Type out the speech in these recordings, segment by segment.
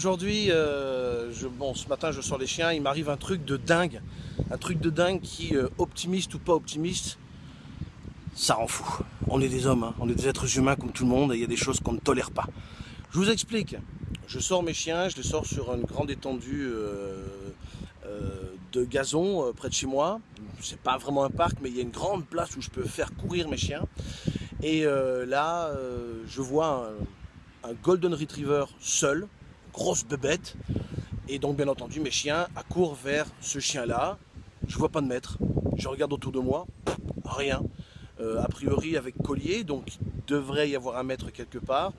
aujourd'hui, euh, bon, ce matin je sors les chiens, il m'arrive un truc de dingue. Un truc de dingue qui, euh, optimiste ou pas optimiste, ça rend fou. On est des hommes, hein. on est des êtres humains comme tout le monde et il y a des choses qu'on ne tolère pas. Je vous explique. Je sors mes chiens, je les sors sur une grande étendue euh, de gazon près de chez moi. C'est pas vraiment un parc, mais il y a une grande place où je peux faire courir mes chiens. Et là, je vois un Golden Retriever seul, grosse bébête. Et donc, bien entendu, mes chiens accourent vers ce chien-là. Je vois pas de maître. Je regarde autour de moi, rien. Euh, a priori avec collier, donc il devrait y avoir un maître quelque part.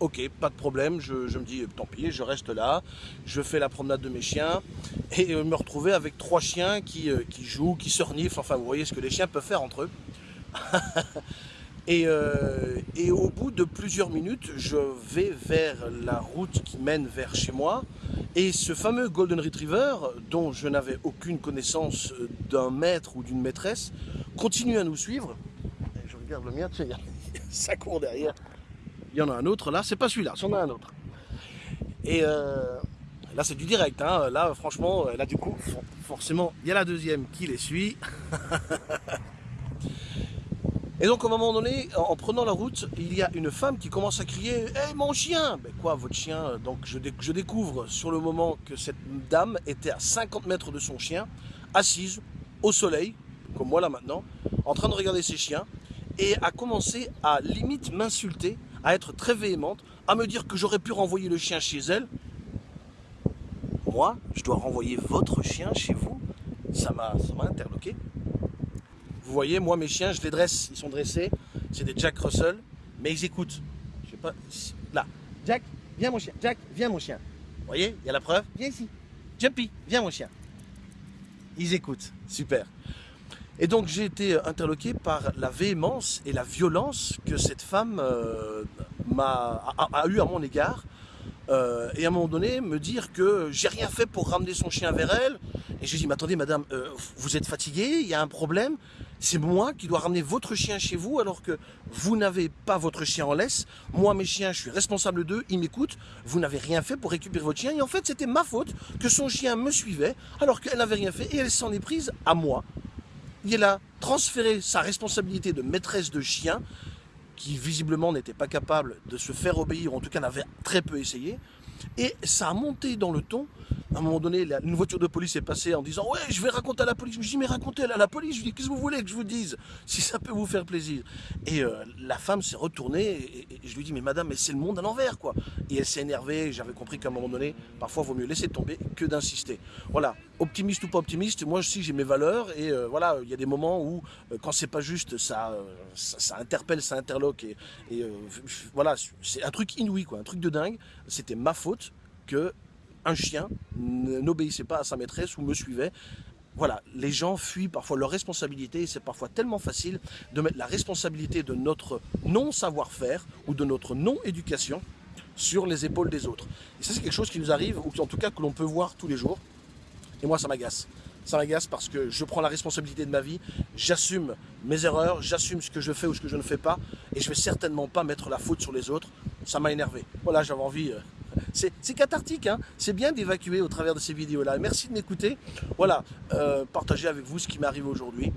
Ok, pas de problème, je, me dis tant pis, je reste là, je fais la promenade de mes chiens et me retrouver avec trois chiens qui, euh, qui jouent, qui se reniflent, enfin vous voyez ce que les chiens peuvent faire entre eux. Euh, et, au bout de plusieurs minutes, je vais vers la route qui mène vers chez moi. Et ce fameux Golden Retriever, dont je n'avais aucune connaissance d'un maître ou d'une maîtresse, continue à nous suivre. je regarde le mien, tu sais, ça court derrière. Il y en a un autre là, c'est pas celui-là, c'en a un autre. Et euh, là c'est du direct, hein. là franchement, là du coup, forcément, il y a la deuxième qui les suit. Et donc, à un moment donné, en prenant la route, il y a une femme qui commence à crier « Hey, mon chien !» Ben quoi, votre chien Donc, je, je, découvre sur le moment que cette dame était à 50 mètres de son chien, assise au soleil, comme moi là maintenant, en train de regarder ses chiens, et a commencé à limite m'insulter, à être très véhémente, à me dire que j'aurais pu renvoyer le chien chez elle. Moi, je dois renvoyer votre chien chez vous? Ça m'a interloqué. Vous voyez, moi, mes chiens, je les dresse. Ils sont dressés. C'est des Jack Russell. Mais ils écoutent. Je sais pas. Là. Jack, viens mon chien. Jack, viens mon chien. Vous voyez, il y a la preuve. Viens ici. Jumpy, viens mon chien. Ils écoutent. Super. Et donc j'ai été interloqué par la véhémence et la violence que cette femme euh, a, a, eu à mon égard. Euh, et à un moment donné, me dire que j'ai rien fait pour ramener son chien vers elle. Et je lui dis, mais attendez madame, euh, vous êtes fatiguée, il y a un problème c'est moi qui dois ramener votre chien chez vous alors que vous n'avez pas votre chien en laisse. Moi, mes chiens, je suis responsable d'eux, ils m'écoutent. Vous n'avez rien fait pour récupérer votre chien. Et en fait, c'était ma faute que son chien me suivait alors qu'elle n'avait rien fait et elle s'en est prise à moi. Il a transféré sa responsabilité de maîtresse de chien qui visiblement n'était pas capable de se faire obéir, en tout cas n'avait très peu essayé. Et ça a monté dans le ton à un moment donné, une voiture de police est passée en disant « Ouais, je vais raconter à la police. » Je me dis « Mais racontez à la police. » Je lui dis « Qu'est-ce que vous voulez que je vous dise? Si ça peut vous faire plaisir. » Et euh, la femme s'est retournée et, je lui dis « Mais madame, mais c'est le monde à l'envers, quoi. » Et elle s'est énervée. J'avais compris qu'à un moment donné, parfois, il vaut mieux laisser tomber que d'insister. Voilà, optimiste ou pas optimiste, moi aussi, j'ai mes valeurs. Et euh, voilà, il y a des moments où, euh, quand c'est pas juste, ça, ça, interpelle, ça interloque. Et, et voilà, c'est un truc inouï, quoi. Un truc de dingue. C'était ma faute que un chien n'obéissait pas à sa maîtresse ou me suivait. Voilà, les gens fuient parfois leur responsabilité et c'est parfois tellement facile de mettre la responsabilité de notre non-savoir-faire ou de notre non-éducation sur les épaules des autres. Et ça, c'est quelque chose qui nous arrive, ou en tout cas que l'on peut voir tous les jours. Et moi, ça m'agace. Ça m'agace parce que je prends la responsabilité de ma vie, j'assume mes erreurs, j'assume ce que je fais ou ce que je ne fais pas, et je vais certainement pas mettre la faute sur les autres. Ça m'a énervé. Voilà, j'avais envie euh, c'est cathartique, hein c'est bien d'évacuer au travers de ces vidéos-là. Merci de m'écouter. Voilà, euh, partager avec vous ce qui m'arrive aujourd'hui.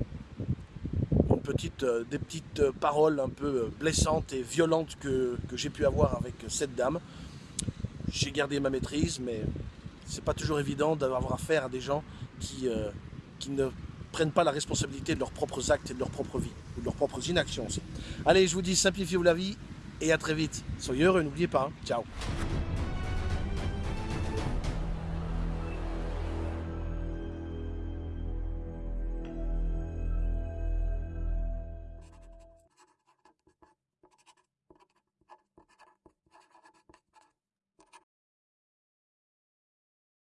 Euh, des petites euh, paroles un peu blessantes et violentes que, j'ai pu avoir avec cette dame. J'ai gardé ma maîtrise, mais c'est pas toujours évident d'avoir affaire à des gens qui, qui ne prennent pas la responsabilité de leurs propres actes et de leur propre vie, ou de leurs propres inactions aussi. Allez, je vous dis, simplifiez-vous la vie, et à très vite. Soyez heureux, n'oubliez pas. Hein. Ciao